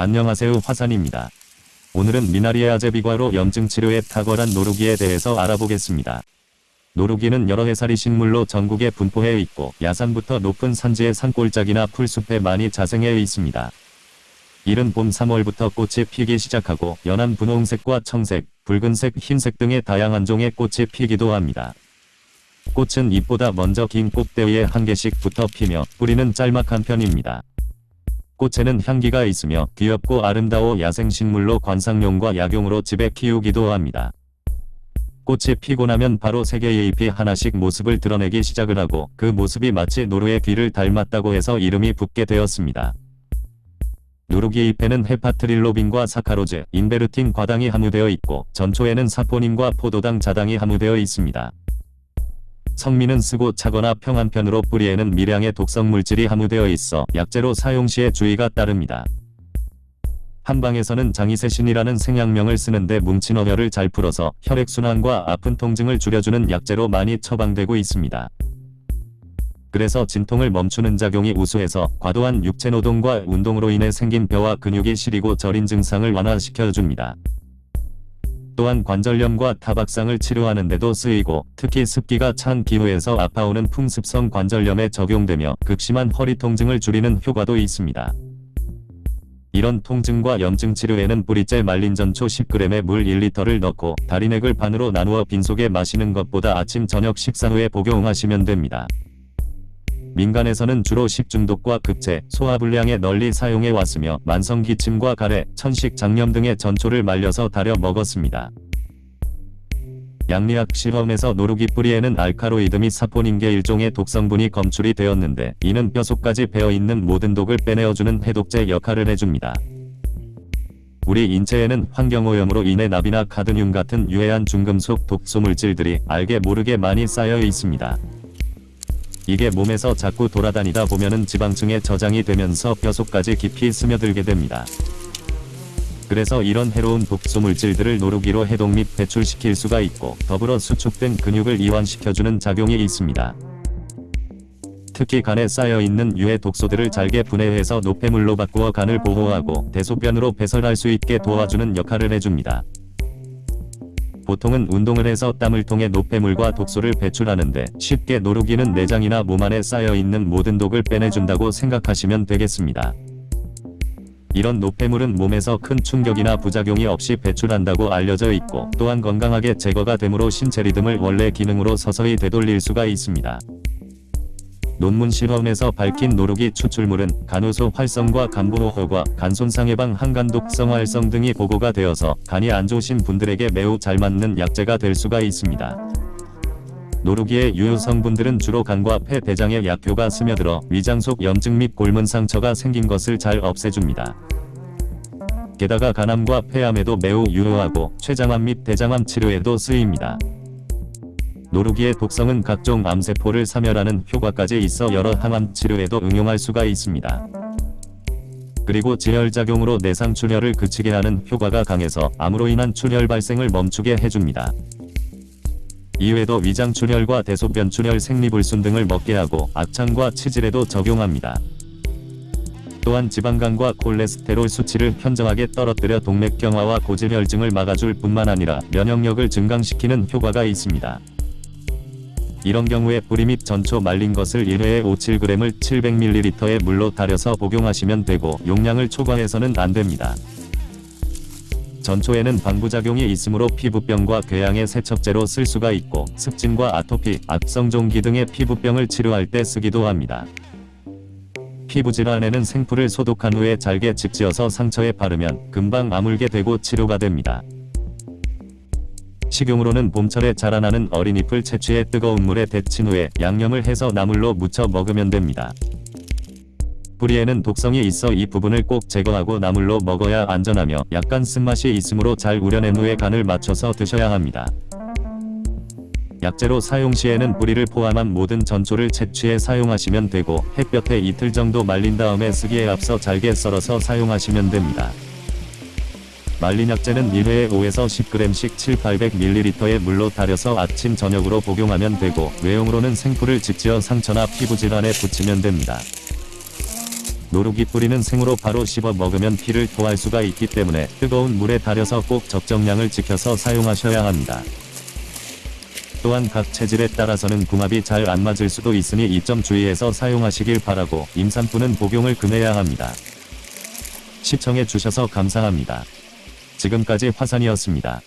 안녕하세요 화산입니다. 오늘은 미나리의 아제비과로 염증 치료에 탁월한 노루기에 대해서 알아보겠습니다. 노루기는 여러 해살이 식물로 전국에 분포해 있고 야산부터 높은 산지의 산골짜기나 풀숲에 많이 자생해 있습니다. 이른 봄 3월부터 꽃이 피기 시작하고 연한 분홍색과 청색, 붉은색, 흰색 등의 다양한 종의 꽃이 피기도 합니다. 꽃은 잎보다 먼저 긴 꽃대위에 한 개씩 붙어 피며 뿌리는 짤막한 편입니다. 꽃에는 향기가 있으며 귀엽고 아름다워 야생식물로 관상용과 약용으로 집에 키우기도 합니다. 꽃이 피고 나면 바로 세 개의 잎이 하나씩 모습을 드러내기 시작을 하고 그 모습이 마치 노루의 귀를 닮았다고 해서 이름이 붙게 되었습니다. 누르기 잎에는 헤파트릴로빈과 사카로즈, 인베르틴 과당이 함유되어 있고 전초에는 사포닌과 포도당 자당이 함유되어 있습니다. 성미는 쓰고 차거나 평한편으로 뿌리에는 미량의 독성 물질이 함유되어 있어 약재로 사용 시에 주의가 따릅니다. 한방에서는 장이세신이라는 생약명을 쓰는데 뭉친 어혈을 잘 풀어서 혈액순환과 아픈 통증을 줄여주는 약재로 많이 처방되고 있습니다. 그래서 진통을 멈추는 작용이 우수해서 과도한 육체노동과 운동으로 인해 생긴 뼈와 근육이 시리고 저린 증상을 완화시켜줍니다. 또한 관절염과 타박상을 치료하는 데도 쓰이고 특히 습기가 찬 기후에서 아파오는 풍습성 관절염에 적용되며 극심한 허리 통증을 줄이는 효과도 있습니다. 이런 통증과 염증 치료에는 뿌리째 말린 전초 10g에 물 1리터를 넣고 다리넥을 반으로 나누어 빈속에 마시는 것보다 아침 저녁 식사 후에 복용하시면 됩니다. 민간에서는 주로 식중독과 급체, 소화불량에 널리 사용해 왔으며 만성기침과 가래, 천식, 장염 등의 전초를 말려서 달여 먹었습니다. 양리학 실험에서 노루기 뿌리에는 알카로이드 및 사포닌계 일종의 독성분이 검출이 되었는데 이는 뼈속까지 배어있는 모든 독을 빼내어주는 해독제 역할을 해줍니다. 우리 인체에는 환경오염으로 인해 나비나 카드뮴 같은 유해한 중금속 독소물질들이 알게 모르게 많이 쌓여 있습니다. 이게 몸에서 자꾸 돌아다니다 보면은 지방층에 저장이 되면서 뼈속까지 깊이 스며들게 됩니다. 그래서 이런 해로운 독소물질들을 노루기로 해독 및 배출시킬 수가 있고 더불어 수축된 근육을 이완시켜주는 작용이 있습니다. 특히 간에 쌓여있는 유해 독소들을 잘게 분해해서 노폐물로 바꾸어 간을 보호하고 대소변으로 배설할 수 있게 도와주는 역할을 해줍니다. 보통은 운동을 해서 땀을 통해 노폐물과 독소를 배출하는데 쉽게 노루기는 내장이나 몸 안에 쌓여있는 모든 독을 빼내준다고 생각하시면 되겠습니다. 이런 노폐물은 몸에서 큰 충격이나 부작용이 없이 배출한다고 알려져 있고 또한 건강하게 제거가 되므로 신체 리듬을 원래 기능으로 서서히 되돌릴 수가 있습니다. 논문 실험에서 밝힌 노루기 추출물은 간호소 활성과 간부호흡과 간손상 예방 항간독성 활성 등이 보고가 되어서 간이 안 좋으신 분들에게 매우 잘 맞는 약재가 될 수가 있습니다. 노루기의 유효 성분들은 주로 간과 폐 대장의 약효가 스며들어 위장 속 염증 및 골문 상처가 생긴 것을 잘 없애줍니다. 게다가 간암과 폐암에도 매우 유효하고 췌장암 및 대장암 치료에도 쓰입니다. 노루기의 독성은 각종 암세포를 사멸하는 효과까지 있어 여러 항암 치료에도 응용할 수가 있습니다. 그리고 지혈작용으로 내상 출혈을 그치게 하는 효과가 강해서 암으로 인한 출혈 발생을 멈추게 해줍니다. 이외에도 위장 출혈과 대소변 출혈 생리불순 등을 먹게 하고 악창과 치질에도 적용합니다. 또한 지방간과 콜레스테롤 수치를 현저하게 떨어뜨려 동맥경화와 고지혈증을 막아줄 뿐만 아니라 면역력을 증강시키는 효과가 있습니다. 이런 경우에 뿌리 및 전초 말린 것을 1회에 5-7g을 700ml의 물로 달여서 복용하시면 되고 용량을 초과해서는 안됩니다. 전초에는 방부작용이 있으므로 피부병과 궤양의 세척제로 쓸 수가 있고 습진과 아토피, 악성종기 등의 피부병을 치료할 때 쓰기도 합니다. 피부질환에는 생풀을 소독한 후에 잘게 직지어서 상처에 바르면 금방 아물게 되고 치료가 됩니다. 식용으로는 봄철에 자라나는 어린 잎을 채취해 뜨거운 물에 데친 후에 양념을 해서 나물로 무쳐 먹으면 됩니다. 뿌리에는 독성이 있어 이 부분을 꼭 제거하고 나물로 먹어야 안전하며 약간 쓴맛이 있으므로 잘 우려낸 후에 간을 맞춰서 드셔야 합니다. 약재로 사용 시에는 뿌리를 포함한 모든 전초를 채취해 사용하시면 되고 햇볕에 이틀 정도 말린 다음에 쓰기에 앞서 잘게 썰어서 사용하시면 됩니다. 말린 약재는 1회에 5에서 10g씩 7-800ml의 물로 달여서 아침 저녁으로 복용하면 되고 외용으로는 생풀을 직지어 상처나 피부질환에 붙이면 됩니다. 노루기 뿌리는 생으로 바로 씹어 먹으면 피를 토할 수가 있기 때문에 뜨거운 물에 달여서 꼭 적정량을 지켜서 사용하셔야 합니다. 또한 각 체질에 따라서는 궁합이 잘 안 맞을 수도 있으니 이 점 주의해서 사용하시길 바라고 임산부는 복용을 금해야 합니다. 시청해 주셔서 감사합니다. 지금까지 화산이었습니다.